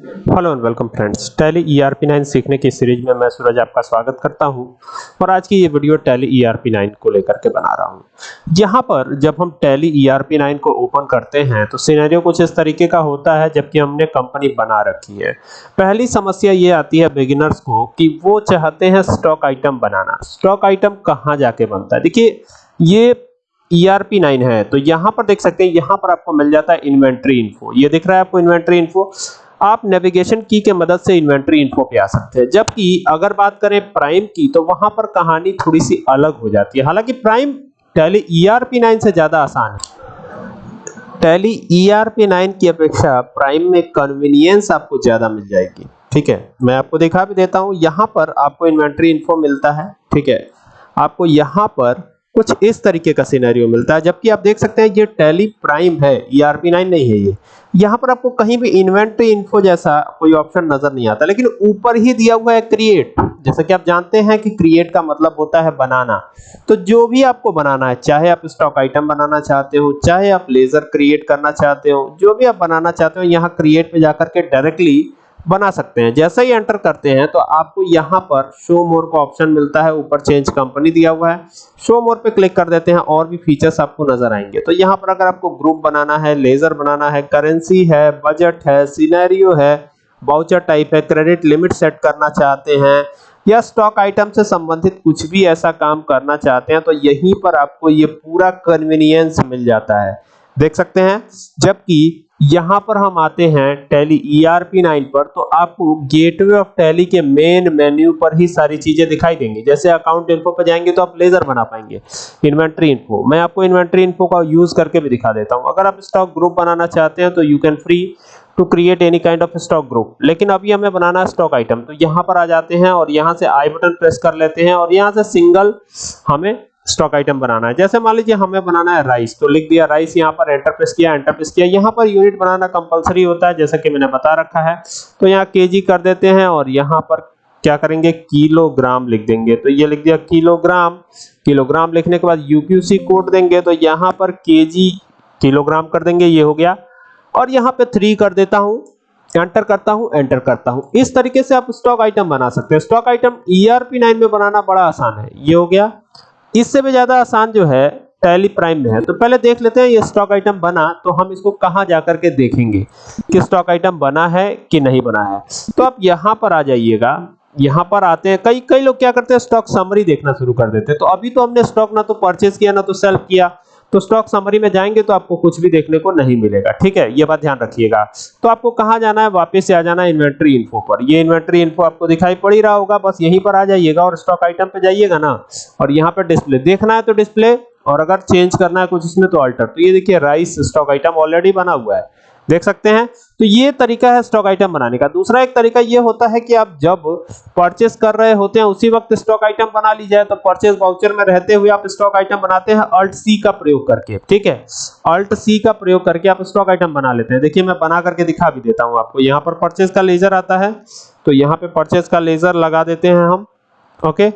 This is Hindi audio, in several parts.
Hello and welcome friends Tally ERP 9 सीखने की सीरीज़ में मैं सूरज आपका स्वागत करता हूँ और आज की ये वीडियो टैली ईआरपी 9 को लेकर के बना रहा हूँ। यहाँ पर जब हम टैली ईआरपी 9 को ओपन करते हैं तो सिनेरियो कुछ इस तरीके का होता है, जबकि हमने कंपनी बना रखी है। पहली समस्या ये आती है बिगिनर्स को कि वो चाहते हैं स्टॉक आइटम बनाना। स्टॉक आइटम कहाँ जाके बनता है? देखिए, ये ERP 9 है तो यहाँ पर देख सकते हैं, यहाँ पर आपको मिल जाता है इन्वेंट्री इन्फो ये दिख रहा है आपको इन्वेंट्री इन्फो आप नेविगेशन की के मदद से इन्वेंट्री इन्फो पे आ सकते हैं। जबकि अगर बात करें प्राइम की तो वहाँ पर कहानी थोड़ी सी अलग हो जाती है। हालाँकि प्राइम टैली ईआरपी 9 से ज़्यादा आसान है। टैली ईआरपी 9 की अपेक्षा प्राइम में कन्वीनियंस आपको ज़्यादा मिल जाएगी। ठीक है? मैं आपको दिखा भी देता हूँ। यहाँ पर आपको इन्वेंट्री इन्फो मिलता है। ठीक है? आपको यहाँ पर कुछ इस तरीके का सिनेरियो मिलता है, जबकि आप देख सकते हैं ये टैली प्राइम है ईआरपी 9 नहीं है ये। यहाँ पर आपको कहीं भी इन्वेंट्री इन्फो जैसा कोई ऑप्शन नज़र नहीं आता, लेकिन ऊपर ही दिया हुआ है क्रिएट जैसा कि आप जानते हैं कि क्रिएट का मतलब होता है बनाना। तो जो भी आपको बनाना है, चाहे आप स्टॉक आइटम बनाना चाहते हो, चाहे आप लेजर क्रिएट करना चाहते हो, जो भी आप बनाना चाहते हो, यहाँ क्रिएट पे जाकर के डायरेक्टली बना सकते हैं। जैसे ही एंटर करते हैं तो आपको यहाँ पर शो मोर का ऑप्शन मिलता है। ऊपर चेंज कंपनी दिया हुआ है। शो मोर पे क्लिक कर देते हैं, और भी फीचर्स आपको नज़र आएँगे। तो यहाँ पर अगर आपको ग्रुप बनाना है लेजर बनाना है करेंसी है बजट है सिनेरियो है बाउचर टाइप है क्रेडिट लिमिट सेट करना चाहते हैं, या स्टॉक आइटम से संबंधित कुछ भी ऐसा काम करना चाहते हैं तो यहीं पर आपको ये पूरा कन्वीनियंस मिल जाता है। देख सकते हैं, जबकि यहाँ पर हम आते हैं टैली ईआरपी 9 पर तो आपको गेटवे ऑफ़ टैली के मेन मेन्यू पर ही सारी चीज़ें दिखाई देंगी। जैसे अकाउंट इन्फो पर जाएँगे तो आप लेजर बना पाएँगे। इन्वेंट्री इन्फो मैं आपको इन्वेंट्री इन्फो का यूज़ करके भी दिखा देता हूँ। अगर आप स्टॉक ग्रुप बनाना चाहते हैं तो you can free to create any kind of stock group लेकिन अभी हमें बनाना है स्टॉक आइटम तो यहाँ पर आ जाते हैं और यहाँ से आई बटन प्रेस कर लेते हैं और यहाँ से सिंगल हमें स्टॉक आइटम बनाना है। जैसे मान लीजिए हमें बनाना है राइस तो लिख दिया राइस यहाँ पर एंटर प्रेस किया एंटर प्रेस किया। यहाँ पर यूनिट बनाना कंपलसरी होता है, जैसा कि मैंने बता रखा है। तो यहाँ केजी कर देते हैं और यहाँ पर क्या करेंगे? किलोग्राम लिख देंगे। तो ये लिख दिया किलोग्राम किलोग्राम लिखने के बाद यूक्यूसी कोड देंगे तो यहाँ पर केजी किलोग्राम कर देंगे, ये हो गया। और यहाँ पे थ्री कर देता हूँ एंटर करता हूँ एंटर करता हूँ। इस तरीके से आप स्टॉक आइटम बना सकते हैं। स्टॉक आइटम ईआरपी 9 में बनाना बड़ा आसान है। ये हो गया। इससे भी ज़्यादा आसान जो है, टैली प्राइम में है। तो पहले देख लेते हैं ये स्टॉक आइटम बना तो हम इसको कहाँ जाकर के देखेंगे कि स्टॉक आइटम बना है कि नहीं बना है। तो आप यहाँ पर आ जाइएगा, यहाँ पर आते हैं। कई कई लोग क्या करते हैं, स्टॉक समरी देखना शुरू कर देते हैं। तो अभी तो हमने स्टॉक ना तो परचेज किया, ना तो सेल किया। तो स्टॉक समरी में जाएँगे तो आपको कुछ भी देखने को नहीं मिलेगा। ठीक है? ये बात ध्यान रखिएगा। तो आपको कहाँ जाना है? वापस से आ जाना है इन्वेंट्री इन्फो पर। ये इन्वेंट्री इन्फो आपको दिखाई पड़ ही रहा होगा, बस यहीं पर आ जाइएगा और स्टॉक आइटम पे जाइएगा ना। और यहाँ पर डिस्प्ले देखना है तो डिस्प्ले और अगर चेंज करना है कुछ इसमें तो अल्टर तो ये देखिए राइस स्टॉक आइटम ऑलरेडी बना हुआ है। देख सकते हैं? तो ये तरीका है स्टॉक आइटम बनाने का। दूसरा एक तरीका ये होता है कि आप जब परचेस कर रहे होते हैं, उसी वक्त स्टॉक आइटम बना ली जाए तो परचेस वाउचर में रहते हुए आप स्टॉक आइटम बनाते हैं अल्ट सी का प्रयोग करके। ठीक है? अल्ट सी का प्रयोग करके आप स्टॉक आइटम बना लेते हैं। देखिए, मैं बना करके दिखा भी देता हूँ आपको। यहाँ पर परचेस का लेजर आता है तो यहाँ पे परचेस का लेजर लगा देते हैं हम। ओके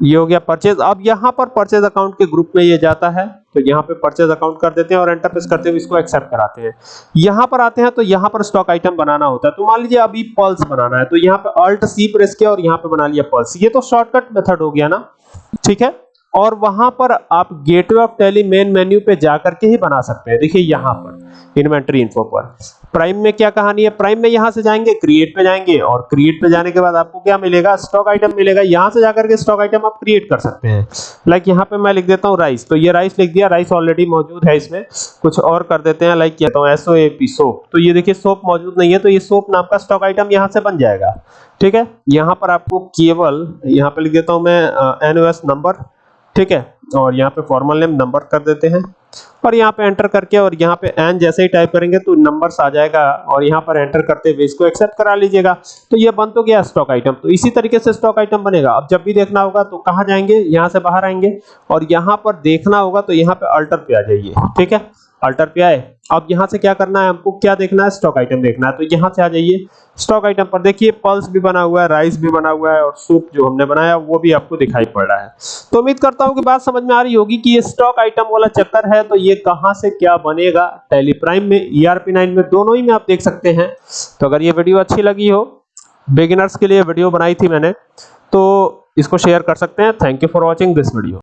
ये हो गया परचेज अब यहाँ पर परचेज अकाउंट के ग्रुप में ये जाता है तो यहाँ पे परचेज अकाउंट कर देते हैं और एंटर प्रेस करते हुए इसको एक्सेप्ट कराते हैं। यहाँ पर आते हैं तो यहाँ पर स्टॉक आइटम बनाना होता है। तो मान लीजिए अभी पल्स बनाना है तो यहाँ पे अल्ट सी प्रेस किया और यहाँ पे बना लिया पल्स ये तो शॉर्टकट मेथड हो गया ना? ठीक है? और वहाँ पर आप gateway of Tally main menu पे जाकर के ही बना सकते हैं। देखिए यहाँ पर इन्वेंटरी इन्फो पर। प्राइम में क्या कहानी है? प्राइम में यहाँ से जाएँगे क्रिएट पे जाएँगे और क्रिएट पे जाने के बाद आपको क्या मिलेगा? स्टॉक आइटम मिलेगा। यहाँ से जाकर के स्टॉक आइटम आप क्रिएट कर सकते हैं। लाइक यहाँ पे मैं लिख देता हूँ राइस तो ये राइस लिख दिया। राइस ऑलरेडी मौजूद है इसमें। कुछ और कर देते हैं। लाइक कहता हूँ एसओ एपी सोप तो ये देखिए सोप मौजूद नहीं है। तो ये सोप नाम का स्टॉक आइटम यहाँ से बन जाएगा। ठीक है? यहाँ पर आपको केवल, यहाँ पे लिख देता हूँ मैं एनओएस नंबर ठीक है? और यहाँ पे फॉर्मल नेम नंबर कर देते हैं। और यहाँ पे एंटर करके और यहाँ पे एन जैसे ही टाइप करेंगे तो नंबर्स आ जाएगा और यहाँ पर एंटर करते हुए इसको एक्सेप्ट करा लीजिएगा। तो ये बन तो गया स्टॉक आइटम तो इसी तरीके से स्टॉक आइटम बनेगा। अब जब भी देखना होगा तो कहाँ जाएँगे? यहाँ से बाहर आएँगे। और यहाँ पर देखना होगा तो यहाँ पे अल्टर पे आ जाइए। ठीक है? अल्टर पे आए। अब यहाँ से क्या करना है हमको? क्या देखना है? स्टॉक आइटम देखना है। तो यहाँ से आ जाइए। स्टॉक आइटम पर देखिए पल्स भी बना हुआ है राइस भी बना हुआ है और सूप जो हमने बनाया, वो भी आपको दिखाई पड़ रहा है। तो उम्मीद करता हूँ कि बात समझ में आ रही होगी कि ये स्टॉक आइटम वाला चक्कर है तो ये कहाँ से क्या बनेगा? टेली प्राइम में ईआरपी नाइन में, दोनों ही में आप देख सकते हैं। तो अगर ये वीडियो अच्छी लगी हो बिगिनर्स के लिए वीडियो बनाई थी मैंने तो इसको शेयर कर सकते हैं। Thank you for watching this video